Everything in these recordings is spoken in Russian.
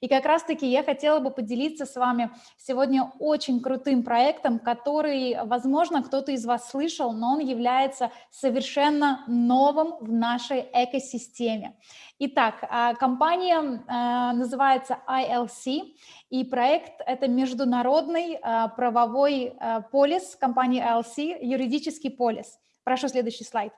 И как раз-таки я хотела бы поделиться с вами сегодня очень крутым проектом, который, возможно, кто-то из вас слышал, но он является совершенно новым в нашей экосистеме. Итак, а, компания а, называется ILC, и проект – это международный а, правовой полис компании ILC, юридический полис. Прошу следующий слайд.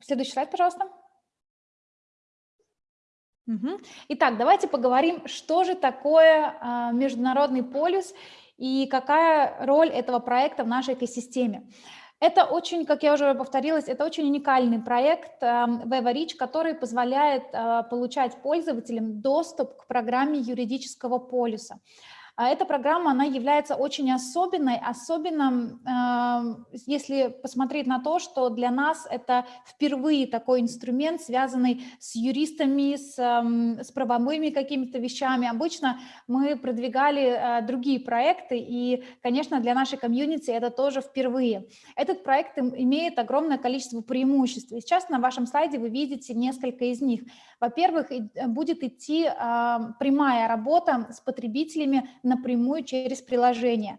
Следующий слайд, пожалуйста. Итак, давайте поговорим, что же такое международный полис и какая роль этого проекта в нашей экосистеме. Это очень, как я уже повторилась, это очень уникальный проект WeverReach, который позволяет э, получать пользователям доступ к программе юридического полюса. А эта программа, она является очень особенной, особенно если посмотреть на то, что для нас это впервые такой инструмент, связанный с юристами, с, с правовыми какими-то вещами. Обычно мы продвигали э, другие проекты, и, конечно, для нашей комьюнити это тоже впервые. Этот проект имеет огромное количество преимуществ. И сейчас на вашем слайде вы видите несколько из них. Во-первых, будет идти прямая работа с потребителями напрямую через приложение.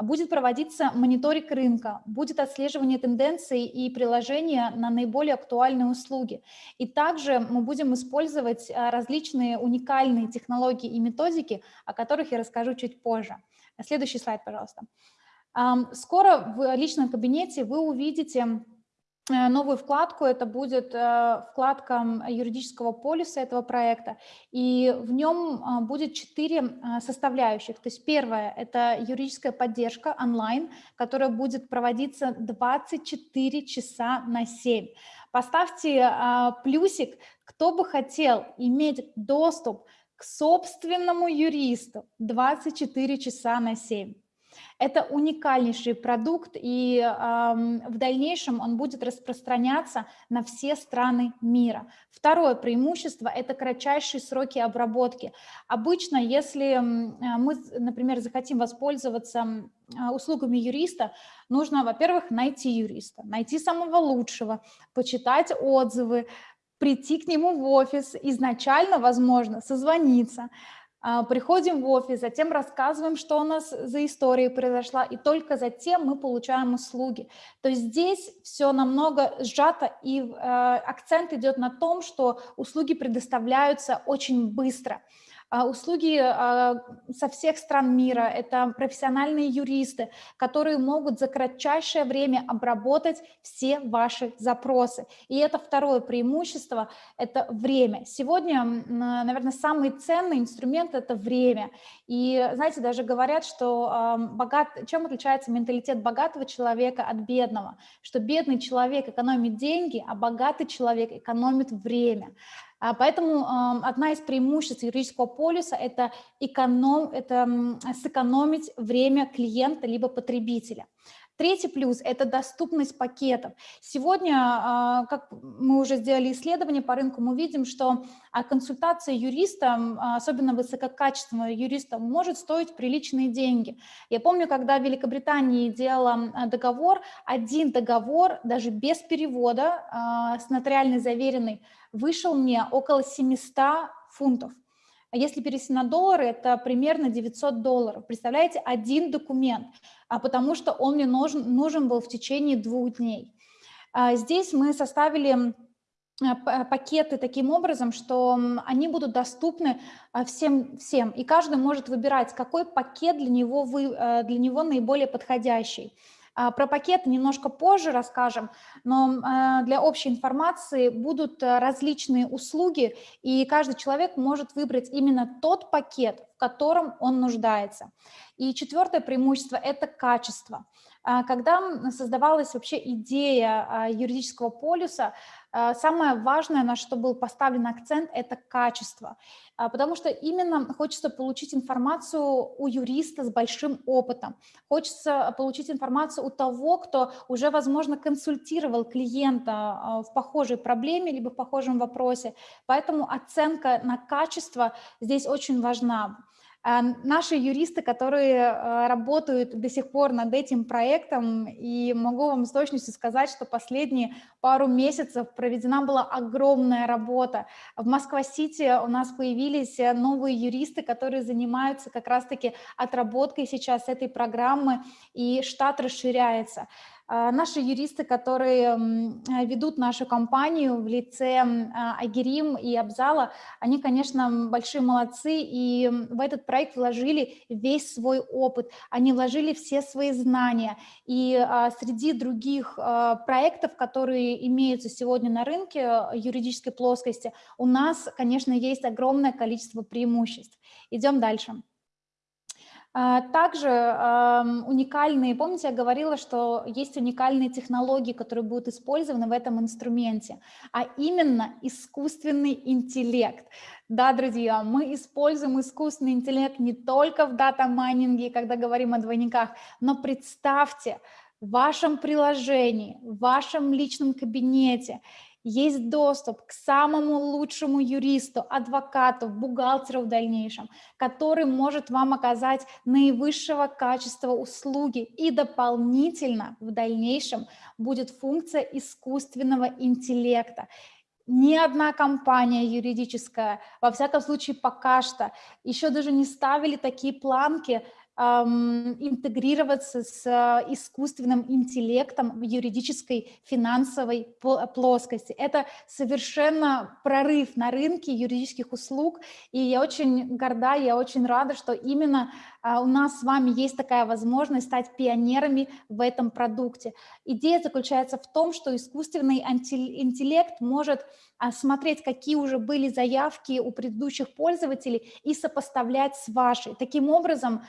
Будет проводиться мониторинг рынка, будет отслеживание тенденций и приложения на наиболее актуальные услуги. И также мы будем использовать а, различные уникальные технологии и методики, о которых я расскажу чуть позже. Следующий слайд, пожалуйста. Скоро в личном кабинете вы увидите новую вкладку. Это будет э, вкладка юридического полиса этого проекта. И в нем а, будет четыре составляющих. То есть первое – это юридическая поддержка онлайн, которая будет проводиться 24 часа на 7. Поставьте плюсик, кто бы хотел иметь доступ к собственному юристу 24 часа на 7. Это уникальнейший продукт, и э, в дальнейшем он будет распространяться на все страны мира. Второе преимущество – это кратчайшие сроки обработки. Обычно, если мы, например, захотим воспользоваться услугами юриста, нужно, во-первых, найти юриста, найти самого лучшего, почитать отзывы, прийти к нему в офис, изначально, возможно, созвониться, приходим в офис, затем рассказываем, что у нас за история произошла, и только затем мы получаем услуги. То есть здесь все намного сжато, и э, акцент идет на том, что услуги предоставляются очень быстро. А, услуги а, со всех стран мира, это профессиональные юристы, которые могут за кратчайшее время обработать все ваши запросы. И это второе преимущество, это время. Сегодня, наверное, самый ценный инструмент – это время. И, знаете, даже говорят, что богат... чем отличается менталитет богатого человека от бедного? Что бедный человек экономит деньги, а богатый человек экономит время. А, поэтому одна из преимуществ юридического полиса – это, эконом, это сэкономить время клиента либо потребителя. Третий плюс – это доступность пакетов. Сегодня, а, как мы уже сделали исследование по рынку, мы видим, что а, консультация юриста, особенно высококачественного юриста, может стоить приличные деньги. Я помню, когда в Великобритании делала договор, один договор, даже без перевода, с нотариально заверенный, вышел мне около 700 фунтов. А если перевести на доллары, это примерно 900 долларов. Представляете, один документ, а потому что он мне нужен, нужен был в течение двух дней. А здесь мы составили а, пакеты таким образом, что они будут доступны всем, всем, и каждый может выбирать, какой пакет для него, вы, для него наиболее подходящий. А, про пакет немножко позже расскажем, но а, для общей информации будут э, различные услуги, и каждый человек может выбрать именно тот пакет, в котором он нуждается. И четвертое преимущество – это качество. А, когда создавалась вообще идея юридического полюса, самое важное, на что был поставлен акцент – это качество. А, потому что именно хочется получить информацию у юриста с большим опытом, хочется получить информацию у того, кто уже, возможно, консультировал клиента а, в похожей проблеме либо в похожем вопросе, поэтому оценка на качество здесь очень важна. А, наши юристы, которые а, работают до сих пор над этим проектом, и могу вам с точностью сказать, что последние пару месяцев проведена была огромная работа. В Москва-Сити у нас появились э, новые юристы, которые занимаются как раз-таки отработкой сейчас этой программы, и штат расширяется. А, наши юристы, которые э, ведут нашу компанию в лице а, Агирим и Абзала, они, конечно, большие молодцы, и в этот проект вложили весь свой опыт, они вложили все свои знания. И а, среди других проектов, которые имеются сегодня на рынке юридической плоскости, у нас, конечно, есть огромное количество преимуществ. Идем дальше. А, также уникальные, помните, я говорила, что есть уникальные технологии, которые будут использованы в этом инструменте, а именно искусственный интеллект. Да, друзья, мы используем искусственный интеллект не только в дата-майнинге, когда говорим о двойниках, но представьте, в вашем приложении, в вашем личном кабинете есть доступ к самому лучшему юристу, адвокату, бухгалтеру в дальнейшем, который может вам оказать наивысшего качества услуги и дополнительно в дальнейшем будет функция искусственного интеллекта. Ни одна компания юридическая, во всяком случае пока что, еще даже не ставили такие планки интегрироваться с а, искусственным интеллектом в юридической финансовой плоскости. Это совершенно прорыв на рынке юридических услуг, и я очень горда, я очень рада, что именно у нас с вами есть такая возможность стать пионерами в этом продукте. Идея заключается в том, что искусственный интеллект может а, смотреть, какие уже были заявки у предыдущих пользователей и сопоставлять с вашей. Таким образом,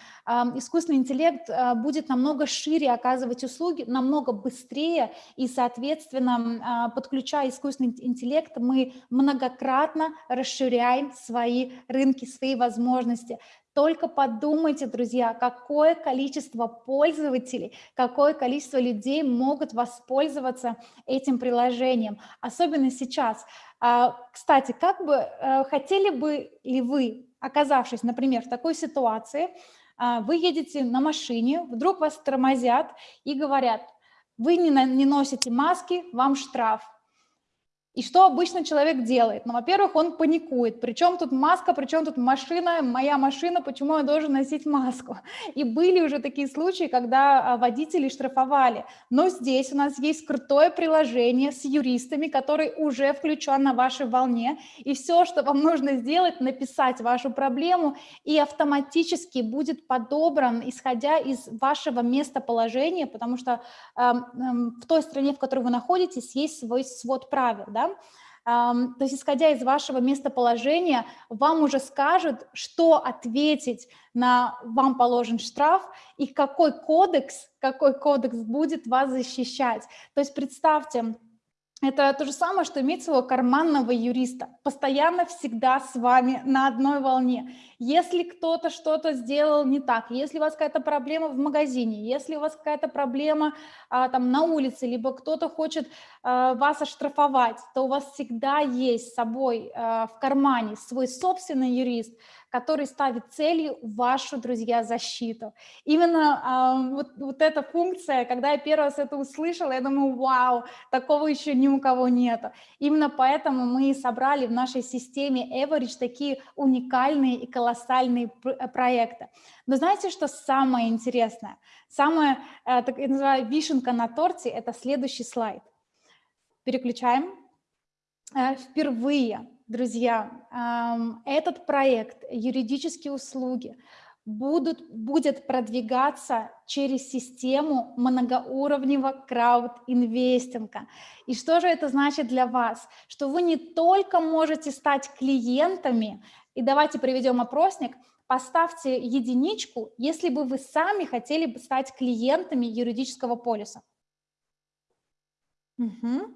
искусственный интеллект а, будет намного шире оказывать услуги, намного быстрее, и, соответственно, подключая искусственный интеллект, мы многократно расширяем свои рынки, свои возможности. Только подумайте, друзья, какое количество пользователей, какое количество людей могут воспользоваться этим приложением, особенно сейчас. А, кстати, как бы э, хотели бы ли вы, оказавшись, например, в такой ситуации, а, вы едете на машине, вдруг вас тормозят и говорят, вы не носите маски, вам штраф. И что обычно человек делает? Ну, во-первых, он паникует. Причем тут маска, причем тут машина, моя машина, почему я должен носить маску? И были уже такие случаи, когда а, водители штрафовали. Но здесь у нас есть крутое приложение с юристами, который уже включен на вашей волне. И все, что вам нужно сделать, написать вашу проблему, и автоматически будет подобран, исходя из вашего местоположения, потому что э, э, в той стране, в которой вы находитесь, есть свой свод правил. Да? То есть, исходя из вашего местоположения, вам уже скажут, что ответить на вам положен штраф и какой кодекс, какой кодекс будет вас защищать. То есть представьте, это то же самое, что иметь своего карманного юриста, постоянно всегда с вами на одной волне. Если кто-то что-то сделал не так, если у вас какая-то проблема в магазине, если у вас какая-то проблема а, там на улице, либо кто-то хочет а, вас оштрафовать, то у вас всегда есть с собой а, в кармане свой собственный юрист, который ставит целью вашу, друзья, защиту. Именно э, вот, вот эта функция, когда я первый раз это услышала, я думаю, вау, такого еще ни у кого нет. Именно поэтому мы собрали в нашей системе Average такие уникальные и колоссальные э, проекты. Но знаете, что самое интересное? Самая, э, так я называю, вишенка на торте – это следующий слайд. Переключаем. Э, впервые друзья, этот проект «Юридические услуги» будут, будет продвигаться через систему многоуровневого крауд-инвестинга. И что же это значит для вас? Что вы не только можете стать клиентами, и давайте приведем опросник, поставьте единичку, если бы вы сами хотели бы стать клиентами юридического полиса. Угу.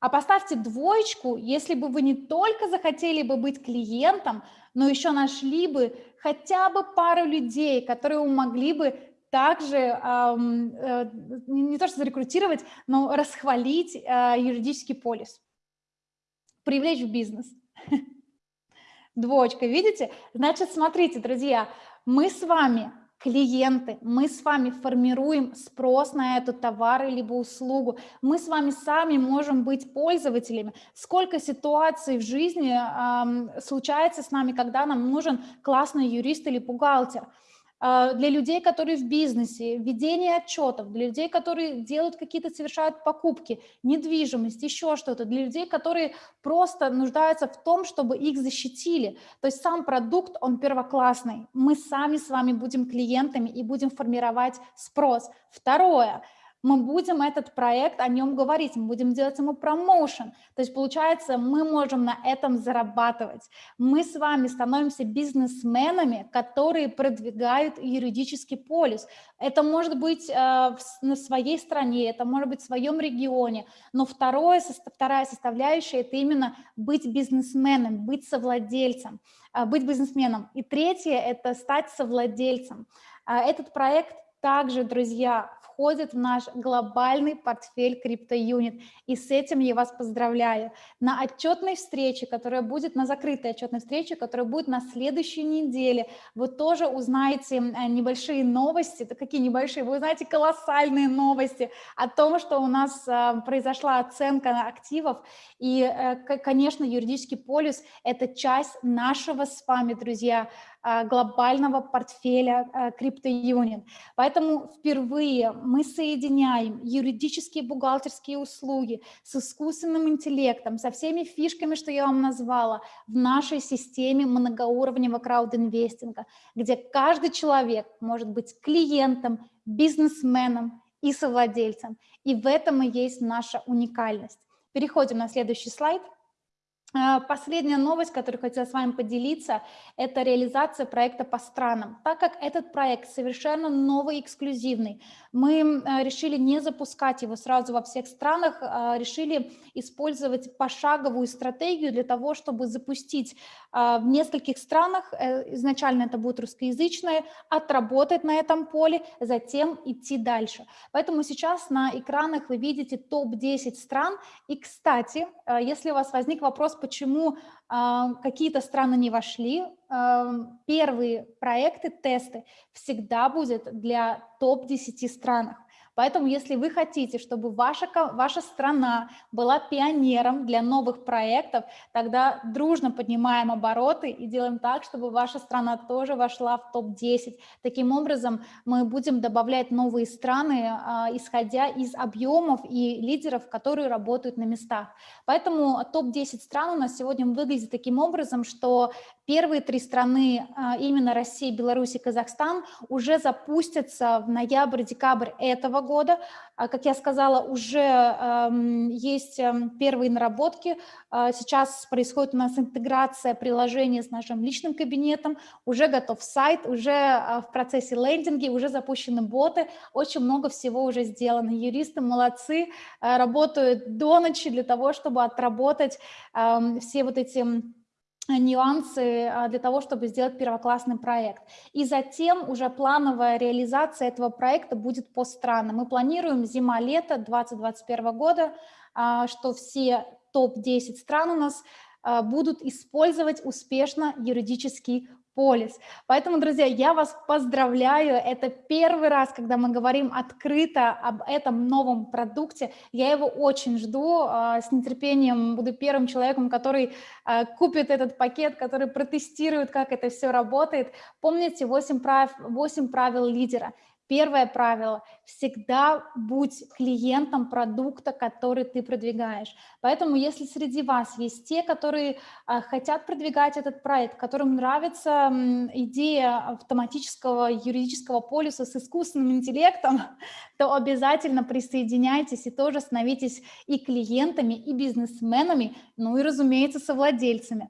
А поставьте двоечку, если бы вы не только захотели бы быть клиентом, но еще нашли бы хотя бы пару людей, которые могли бы также эм, э, не то что зарекрутировать, но расхвалить э, юридический полис, привлечь в бизнес. Двоечка, видите? Значит, смотрите, друзья, мы с вами клиенты, мы с вами формируем спрос на эту товар либо услугу, мы с вами сами можем быть пользователями. Сколько ситуаций в жизни э, случается с нами, когда нам нужен классный юрист или бухгалтер – для людей, которые в бизнесе, ведение отчетов, для людей, которые делают какие-то, совершают покупки, недвижимость, еще что-то, для людей, которые просто нуждаются в том, чтобы их защитили. То есть сам продукт, он первоклассный. Мы сами с вами будем клиентами и будем формировать спрос. Второе – мы будем этот проект, о нем говорить, мы будем делать ему промоушен. То есть, получается, мы можем на этом зарабатывать. Мы с вами становимся бизнесменами, которые продвигают юридический полис. Это может быть э, на своей стране, это может быть в своем регионе, но второе, вторая составляющая – это именно быть бизнесменом, быть совладельцем, э, быть бизнесменом. И третье – это стать совладельцем. Э, этот проект также, друзья, входит в наш глобальный портфель CryptoUnit. И с этим я вас поздравляю. На отчетной встрече, которая будет, на закрытой отчетной встрече, которая будет на следующей неделе, вы тоже узнаете э, небольшие новости. Это какие небольшие? Вы узнаете колоссальные новости о том, что у нас э, произошла оценка активов. И, э, конечно, юридический полис – это часть нашего с вами, друзья, глобального портфеля CryptoUnion. Поэтому впервые мы соединяем юридические бухгалтерские услуги с искусственным интеллектом, со всеми фишками, что я вам назвала, в нашей системе многоуровневого краудинвестинга, где каждый человек может быть клиентом, бизнесменом и совладельцем. И в этом и есть наша уникальность. Переходим на следующий слайд. А, последняя новость, которую хотела с вами поделиться, это реализация проекта по странам. Так как этот проект совершенно новый, эксклюзивный, мы э, решили не запускать его сразу во всех странах, а решили использовать пошаговую стратегию для того, чтобы запустить а, в нескольких странах, э, изначально это будет русскоязычное, отработать на этом поле, затем идти дальше. Поэтому сейчас на экранах вы видите топ-10 стран. И, кстати, э, если у вас возник вопрос, почему а, какие-то страны не вошли, первые проекты, тесты всегда будет для топ-10 странах. Поэтому, если вы хотите, чтобы ваша, ваша страна была пионером для новых проектов, тогда дружно поднимаем обороты и делаем так, чтобы ваша страна тоже вошла в топ-10. Таким образом, мы будем добавлять новые страны, а, исходя из объемов и лидеров, которые работают на местах. Поэтому топ-10 стран у нас сегодня выглядит таким образом, что первые три страны, а, именно Россия, Беларусь и Казахстан, уже запустятся в ноябрь-декабрь этого года. А, как я сказала, уже есть эм, первые наработки. А, сейчас происходит у нас интеграция приложения с нашим личным кабинетом. Уже готов сайт, уже а, в процессе лендинги, уже запущены боты. Очень много всего уже сделано. Юристы молодцы, работают до ночи для того, чтобы отработать все вот эти нюансы а, для того, чтобы сделать первоклассный проект. И затем уже плановая реализация этого проекта будет по странам. Мы планируем зима-лето 2021 года, а, что все топ-10 стран у нас а, будут использовать успешно юридический полис. Поэтому, друзья, я вас поздравляю. Это первый раз, когда мы говорим открыто об этом новом продукте. Я его очень жду. А, с нетерпением буду первым человеком, который а, купит этот пакет, который протестирует, как это все работает. Помните 8 прав, 8 правил лидера. Первое правило – всегда будь клиентом продукта, который ты продвигаешь. Поэтому если среди вас есть те, которые а, хотят продвигать этот проект, которым нравится идея автоматического юридического полюса с искусственным интеллектом, то обязательно присоединяйтесь и тоже становитесь и клиентами, и бизнесменами, ну и, разумеется, совладельцами.